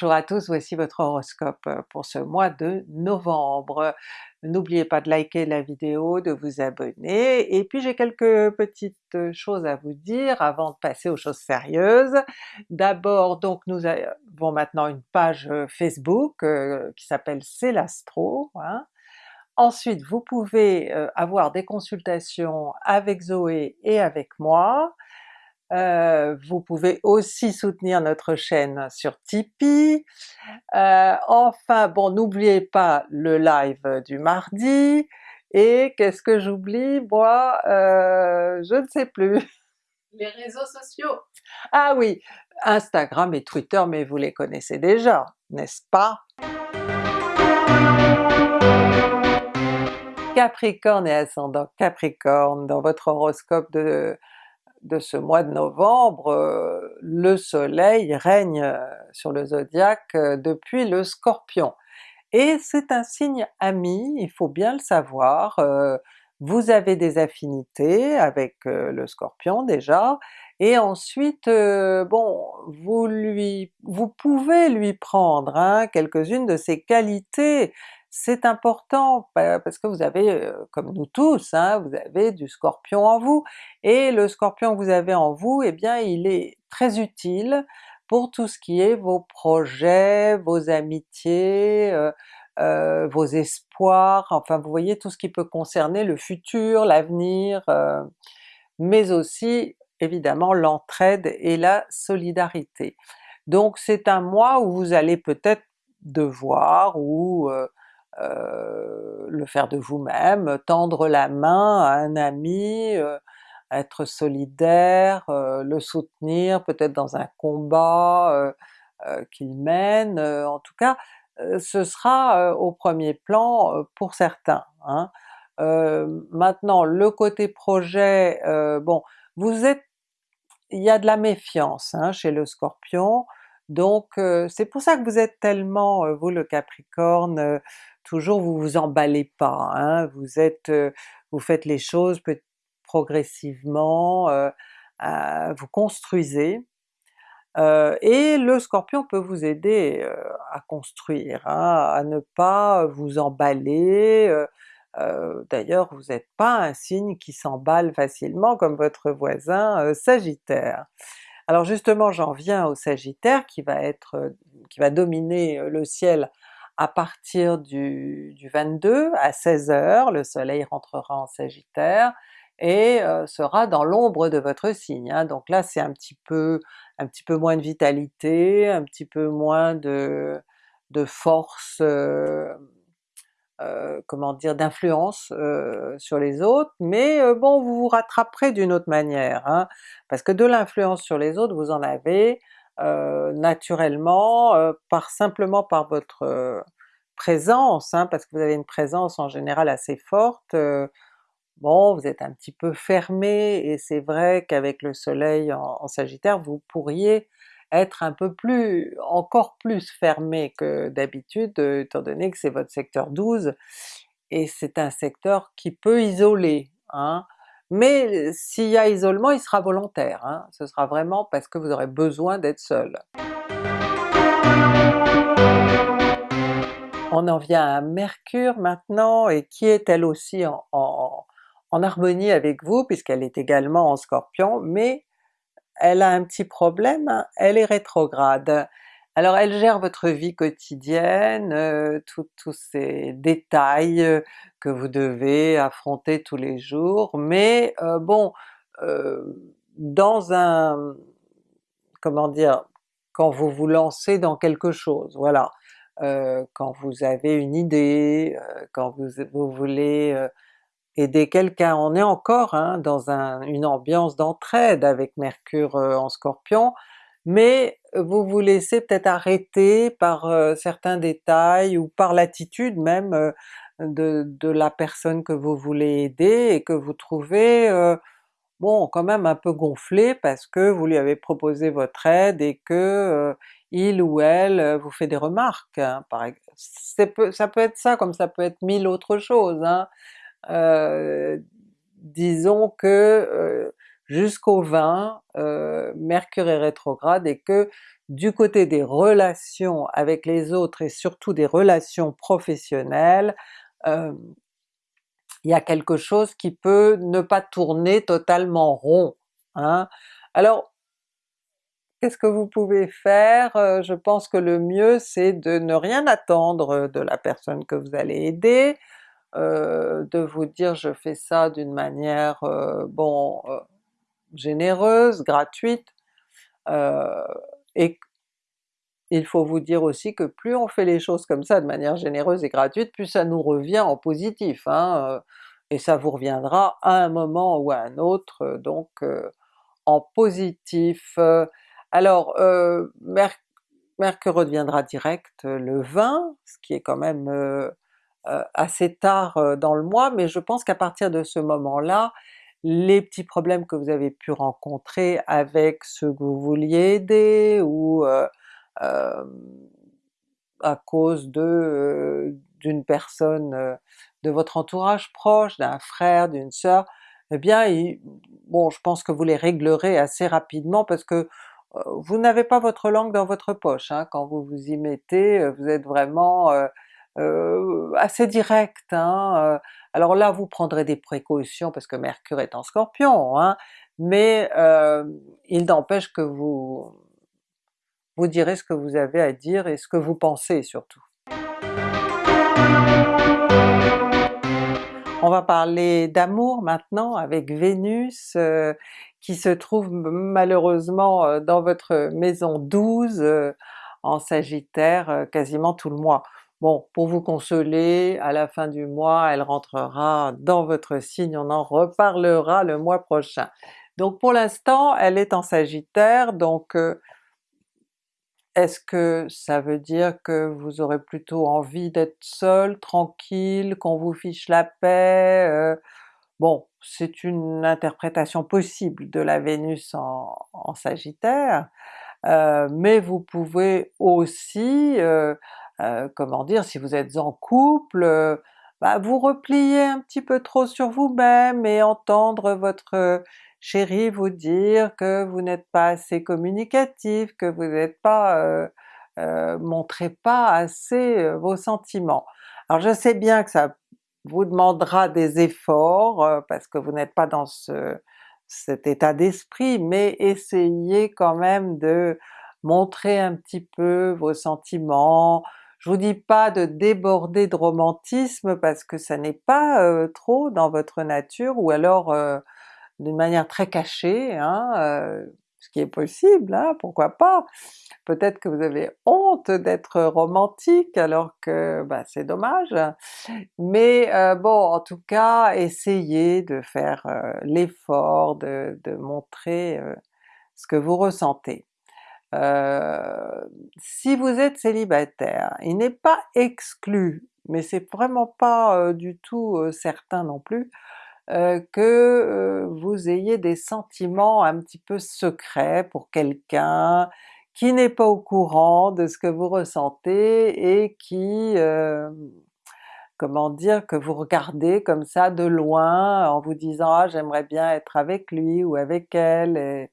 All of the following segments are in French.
Bonjour à tous, voici votre horoscope pour ce mois de novembre. N'oubliez pas de liker la vidéo, de vous abonner, et puis j'ai quelques petites choses à vous dire avant de passer aux choses sérieuses. D'abord donc nous avons maintenant une page Facebook euh, qui s'appelle C'est l'Astro. Hein. Ensuite vous pouvez euh, avoir des consultations avec Zoé et avec moi, euh, vous pouvez aussi soutenir notre chaîne sur Tipeee. Euh, enfin bon, n'oubliez pas le live du mardi, et qu'est-ce que j'oublie? Moi? Euh, je ne sais plus. Les réseaux sociaux! Ah oui, Instagram et Twitter, mais vous les connaissez déjà, n'est-ce pas? Capricorne et ascendant Capricorne, dans votre horoscope de de ce mois de novembre, euh, le soleil règne euh, sur le zodiaque euh, depuis le Scorpion. Et c'est un signe ami, il faut bien le savoir, vous avez des affinités avec le Scorpion déjà, et ensuite bon, vous lui vous pouvez lui prendre hein, quelques-unes de ses qualités, c'est important parce que vous avez, comme nous tous, hein, vous avez du Scorpion en vous, et le Scorpion que vous avez en vous, eh bien il est très utile pour tout ce qui est vos projets, vos amitiés, vos espoirs, enfin vous voyez tout ce qui peut concerner le futur, l'avenir, mais aussi évidemment l'entraide et la solidarité. Donc c'est un mois où vous allez peut-être devoir ou le faire de vous-même, tendre la main à un ami, euh, être solidaire, euh, le soutenir peut-être dans un combat qu'il mène, en tout cas ce sera au premier plan pour certains. Hein. maintenant le côté projet, bon vous êtes il y a de la méfiance hein, chez le Scorpion, donc c'est pour ça que vous êtes tellement, vous le Capricorne, toujours vous vous emballez pas, hein, vous êtes, vous faites les choses progressivement, vous construisez, et le Scorpion peut vous aider à construire, hein, à ne pas vous emballer, d'ailleurs vous n'êtes pas un signe qui s'emballe facilement comme votre voisin Sagittaire. Alors justement j'en viens au Sagittaire qui va être, qui va dominer le ciel à partir du, 22 à 16h, le soleil rentrera en Sagittaire et euh, sera dans l'ombre de votre signe. Hein. Donc là c'est un petit peu un petit peu moins de vitalité, un petit peu moins de, de force, euh, euh, comment dire, d'influence sur les autres, mais bon vous vous rattraperez d'une autre manière, hein. parce que de l'influence sur les autres vous en avez, euh, naturellement, euh, par simplement par votre euh, présence, hein, parce que vous avez une présence en général assez forte, bon vous êtes un petit peu fermé, et c'est vrai qu'avec le soleil en, Sagittaire vous pourriez être un peu plus, encore plus fermé que d'habitude, étant donné que c'est votre secteur 12, et c'est un secteur qui peut isoler. Hein mais s'il y a isolement, il sera volontaire, hein. ce sera vraiment parce que vous aurez besoin d'être seul. On en vient à Mercure maintenant, et qui est elle aussi en, harmonie avec vous, puisqu'elle est également en Scorpion, mais elle a un petit problème, hein. elle est rétrograde. Alors elle gère votre vie quotidienne, euh, tous ces détails euh, que vous devez affronter tous les jours, mais euh, bon, dans un... comment dire, quand vous vous lancez dans quelque chose, voilà, quand vous avez une idée, quand vous, vous voulez aider quelqu'un, on est encore hein, dans une ambiance d'entraide avec Mercure en Scorpion, mais vous vous laissez peut-être arrêter par certains détails ou par l'attitude même de, la personne que vous voulez aider et que vous trouvez bon quand même un peu gonflé parce que vous lui avez proposé votre aide et que il ou elle vous fait des remarques. Hein, ça peut être ça comme ça peut être mille autres choses. Hein. disons que jusqu'au 20, Mercure est rétrograde et que du côté des relations avec les autres et surtout des relations professionnelles, euh, il y a quelque chose qui peut ne pas tourner totalement rond. Hein. Alors qu'est-ce que vous pouvez faire? Euh, je pense que le mieux c'est de ne rien attendre de la personne que vous allez aider, euh, de vous dire je fais ça d'une manière bon généreuse, gratuite, et il faut vous dire aussi que plus on fait les choses comme ça de manière généreuse et gratuite, plus ça nous revient en positif, hein, euh, et ça vous reviendra à un moment ou à un autre, euh, donc euh, en positif. Alors Mercure reviendra direct le 20, ce qui est quand même assez tard dans le mois, mais je pense qu'à partir de ce moment-là, les petits problèmes que vous avez pu rencontrer avec ceux que vous vouliez aider, ou euh, à cause de euh, d'une personne euh, de votre entourage proche, d'un frère, d'une sœur, eh bien bon je pense que vous les réglerez assez rapidement parce que vous n'avez pas votre langue dans votre poche, hein, quand vous vous y mettez, vous êtes vraiment assez direct. Hein, alors là vous prendrez des précautions parce que Mercure est en Scorpion, hein, mais il n'empêche que vous vous direz ce que vous avez à dire et ce que vous pensez surtout. On va parler d'amour maintenant avec Vénus euh, qui se trouve malheureusement euh, dans votre maison 12 euh, en Sagittaire quasiment tout le mois. Bon, pour vous consoler, à la fin du mois elle rentrera dans votre signe, on en reparlera le mois prochain. Donc pour l'instant elle est en Sagittaire, donc est-ce que ça veut dire que vous aurez plutôt envie d'être seul, tranquille, qu'on vous fiche la paix? Euh? bon, c'est une interprétation possible de la Vénus en, Sagittaire, euh, mais vous pouvez aussi, euh, comment dire, si vous êtes en couple, bah, vous replier un petit peu trop sur vous-même et entendre votre chérie vous dire que vous n'êtes pas assez communicatif, que vous n'êtes pas... Euh, euh, montrez pas assez euh, vos sentiments. Alors je sais bien que ça vous demandera des efforts euh, parce que vous n'êtes pas dans ce, cet état d'esprit, mais essayez quand même de montrer un petit peu vos sentiments, je vous dis pas de déborder de romantisme parce que ça n'est pas trop dans votre nature, ou alors d'une manière très cachée, hein, euh, ce qui est possible, hein, pourquoi pas? Peut-être que vous avez honte d'être romantique alors que bah, c'est dommage, mais euh, bon en tout cas essayez de faire euh, l'effort de, de, montrer ce que vous ressentez. Si vous êtes célibataire, il n'est pas exclu, mais c'est vraiment pas du tout certain non plus, euh, que euh, vous ayez des sentiments un petit peu secrets pour quelqu'un qui n'est pas au courant de ce que vous ressentez et qui, euh, comment dire, que vous regardez comme ça de loin en vous disant ah j'aimerais bien être avec lui ou avec elle,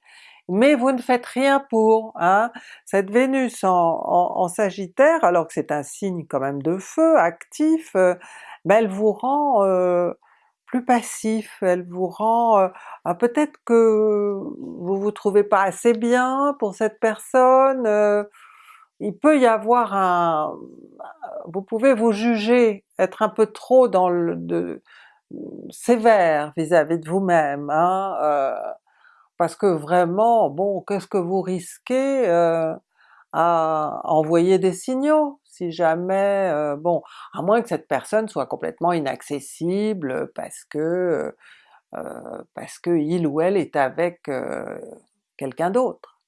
mais vous ne faites rien pour. Hein? Cette Vénus en, Sagittaire, alors que c'est un signe quand même de feu, actif, ben elle vous rend plus passif, elle vous rend... Euh, ah, peut-être que vous vous trouvez pas assez bien pour cette personne, euh, il peut y avoir un... vous pouvez vous juger, être un peu trop dans le... De, sévère vis-à-vis de vous-même, hein, euh, parce que vraiment, bon, qu'est-ce que vous risquez à envoyer des signaux si jamais, euh, bon, à moins que cette personne soit complètement inaccessible parce que euh, parce que il ou elle est avec euh, quelqu'un d'autre.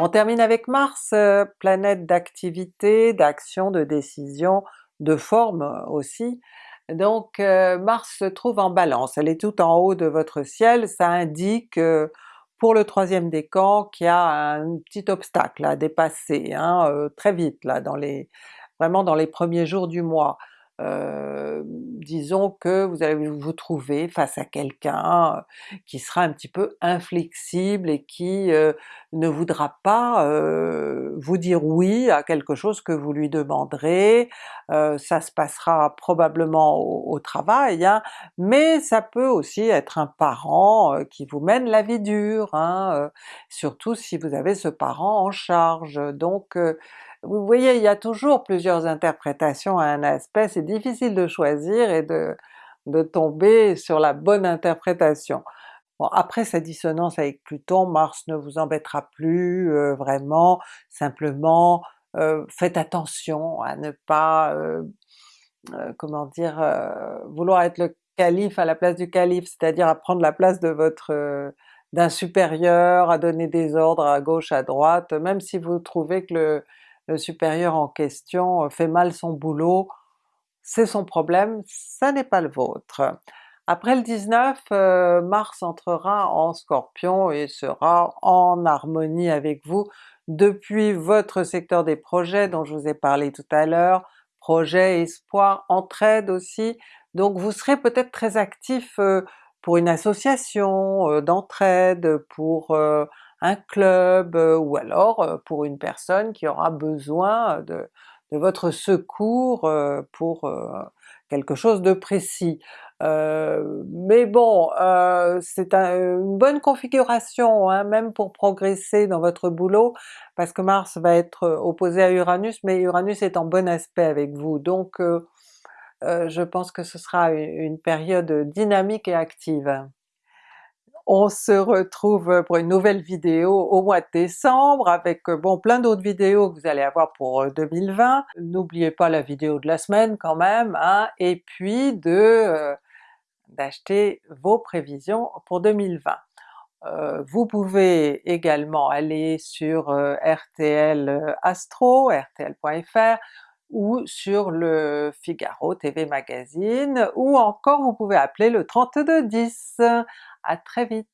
On termine avec Mars, planète d'activité, d'action, de décision, de forme aussi. Donc Mars se trouve en Balance, elle est tout en haut de votre ciel, ça indique pour le troisième décan qui a un petit obstacle à dépasser hein, euh, très vite là, dans les, vraiment dans les premiers jours du mois. Euh, disons que vous allez vous trouver face à quelqu'un euh, qui sera un petit peu inflexible et qui euh, ne voudra pas vous dire oui à quelque chose que vous lui demanderez, ça se passera probablement au, travail, hein, mais ça peut aussi être un parent qui vous mène la vie dure, hein, surtout si vous avez ce parent en charge. Donc vous voyez, il y a toujours plusieurs interprétations à un aspect, c'est difficile de choisir et de, de tomber sur la bonne interprétation. Bon, après sa dissonance avec Pluton, Mars ne vous embêtera plus euh, vraiment, simplement euh, faites attention à ne pas, euh, comment dire, vouloir être le calife à la place du calife, c'est-à-dire à prendre la place de votre d'un supérieur, à donner des ordres à gauche, à droite, même si vous trouvez que le, le supérieur en question fait mal son boulot, c'est son problème, ça n'est pas le vôtre. Après le 19, euh, Mars entrera en Scorpion et sera en harmonie avec vous depuis votre secteur des projets dont je vous ai parlé tout à l'heure, projet, espoir, entraide aussi, donc vous serez peut-être très actif euh, pour une association euh, d'entraide, pour un club, euh, ou alors euh, pour une personne qui aura besoin de, votre secours euh, pour quelque chose de précis. mais bon, c'est une bonne configuration, hein, même pour progresser dans votre boulot, parce que Mars va être opposé à Uranus, mais Uranus est en bon aspect avec vous, donc je pense que ce sera une période dynamique et active. On se retrouve pour une nouvelle vidéo au mois de décembre avec bon plein d'autres vidéos que vous allez avoir pour 2020. Euh, N'oubliez pas la vidéo de la semaine quand même, hein, et puis de euh, d'acheter vos prévisions pour 2020. Euh, vous pouvez également aller sur RTL Astro, rtl.fr, ou sur le Figaro TV Magazine, ou encore vous pouvez appeler le 3210. À très vite.